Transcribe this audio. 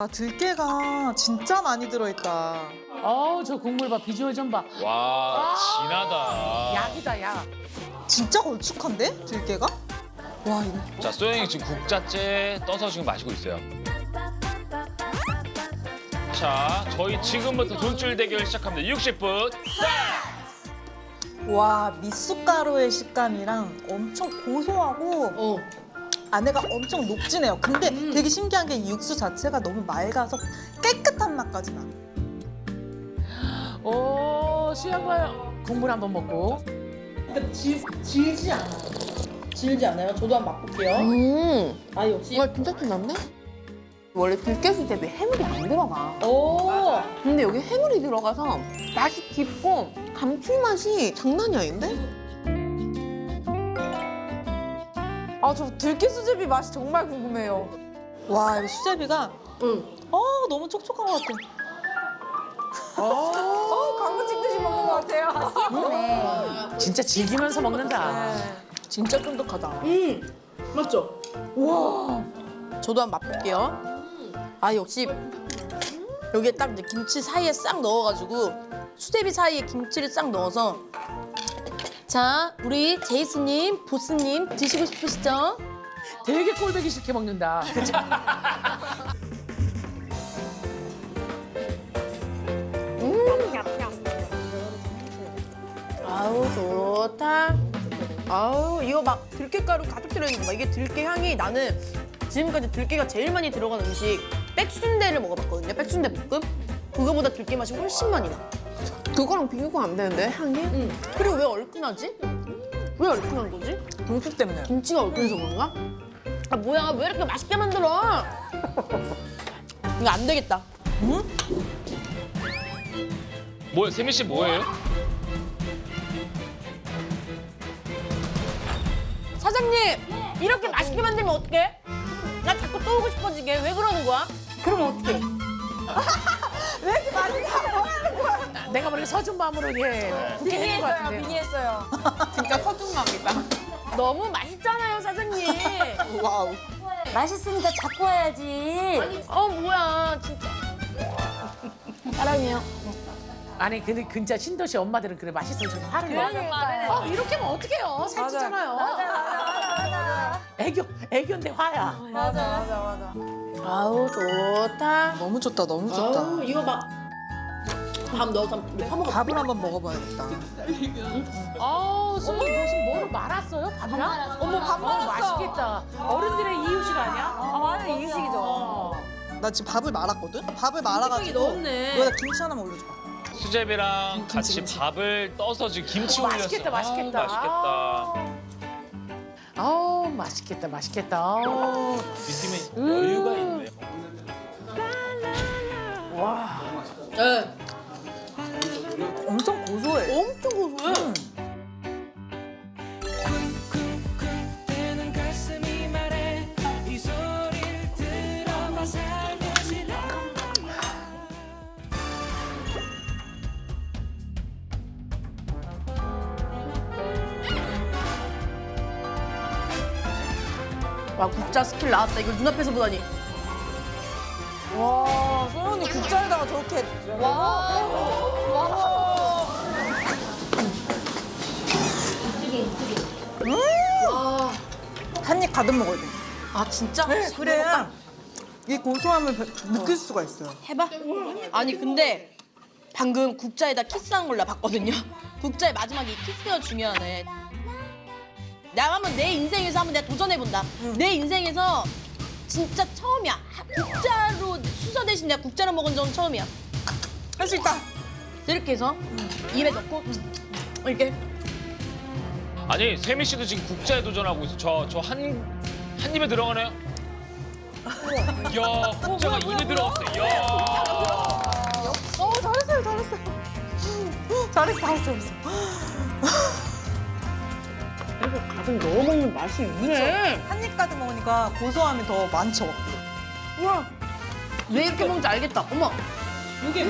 아 들깨가 진짜 많이 들어있다. 어우 저 국물 봐 비주얼 좀 봐. 와 진하다. 약이다 약. 진짜 걸쭉한데 들깨가? 와 이거 자 소영이 지금 국자째 떠서 지금 마시고 있어요. 자 저희 지금부터 돈줄 대결 시작합니다. 60분. 와 미숫가루의 식감이랑 엄청 고소하고 어. 안에가 엄청 녹진해요. 근데 되게 신기한 게 이 육수 자체가 너무 맑아서 깨끗한 맛까지 나. 오 수영 봐요. 국물 한번 먹고. 그러니까 질, 질지 않아요. 질지 않아요? 저도 한번 맛볼게요. 음, 아 역시. 정말 진짜 티났네? 원래 들깨수 대비 해물이 안 들어가. 오. 근데 여기 해물이 들어가서 맛이 깊고 감칠맛이 장난이 아닌데? 아, 저 들깨 수제비 맛이 정말 궁금해요. 와 이거 수제비가 응. 어 너무 촉촉한 것 같아. 어, 광고 찍듯이 먹는 것 같아요. 진짜 즐기면서 먹는다. 진짜 쫀득하다. 음. 맞죠? 우와. 저도 한번 맛볼게요. 아 역시 여기에 딱 이제 김치 사이에 싹 넣어가지고 수제비 사이에 김치를 싹 넣어서 자 우리 제이스님, 보스님 드시고 싶으시죠? 되게 꼴보기 싫게 먹는다. 그치? 아우 좋다. 아우 이거 막 들깨가루 가득 들어있는 거 봐. 이게 들깨 향이 나는 지금까지 들깨가 제일 많이 들어간 음식 백순대를 먹어봤거든요. 백순대 볶음. 그거보다 들깨 맛이 훨씬 많이 나. 그거랑 비교가 안 되는데, 향이? 응. 그리고 왜 얼큰하지? 왜 얼큰한 거지? 육수 때문에. 김치가 얼큰해서 그런가? 아 뭐야 왜 이렇게 맛있게 만들어? 이거 안 되겠다. 뭐예요? 세미 씨 뭐예요? 사장님 이렇게 맛있게 만들면 어떡해? 나 자꾸 또 오고 싶어지게 왜 그러는 거야? 그럼 어떡해? 내가 모르게 서준마음으로 예 국회 했는 것 같은데. 미니했어요. 진짜 서준맘이다. 너무 맛있잖아요 사장님. 와우. 맛있으니까 잡고 와야지. 어 뭐야 진짜. 사랑해요. 아니 근데 진짜 신도시 엄마들은 그래 맛있어 좀 화를 내. 그러니까. 어 이렇게 하면 어떡해요? 살찌잖아요. 맞아, 맞아, 맞아. 애교 애교인데 화야. 맞아, 맞아, 맞아. 아우 좋다. 너무 좋다 너무 좋다. 아우 이거 막. 밥 넣어서 퍼먹어. 밥을 한번 먹어봐야겠다. 아 수영이 무슨 뭐를 말았어요? 밥이랑? 어머, 밥 어, 말았어. 맛있겠다. 어른들의 이유식 아니야? 아, 맞아, 이유식이죠. 어. 나 지금 밥을 말았거든. 밥을 말아가지고 넣었네. 여기다 김치 하나만 올려줘. 수제비랑 같이 밥을 떠서 지금 김치 올렸어. 맛있겠다, 맛있겠다. 아우, 맛있겠다. 아우 맛있겠다 맛있겠다. 아우. 이 팀에 여유가 있네. 네. 엄청 고소해. 고소해. 와 국자 스킬 나왔다. 이걸 눈앞에서 보다니. 와, 소연이 국자에다가 저렇게. 한입 가득 먹어야 돼. 아 진짜? 네, 그래야 이 고소함을 배- 느낄 수가 있어요. 해봐. 아니 근데 방금 국자에다 키스한 걸나 봤거든요. 국자의 마지막에 이 키스가 중요하네. 내가 한번 내 인생에서 한번 내가 도전해본다. 내 인생에서 진짜 처음이야. 하- 국자로 수저 대신 내가 국자로 먹은 적은 처음이야. 할 수 있다. 이렇게 해서 입에 넣고 이렇게 아니 세미 씨도 지금 국자에 도전하고 있어. 저저 한 한 입에 들어가네요. 이야 국자가 입에 들어갔어. 이야. 어 잘했어요 잘했어요. 잘했어 잘했어 잘했어. 가득 넣어 먹는 맛이 있네. 한입 가득 먹으니까 고소함이 더 많죠. 우와. 왜 이렇게 먹는지 알겠다. 어머. 이게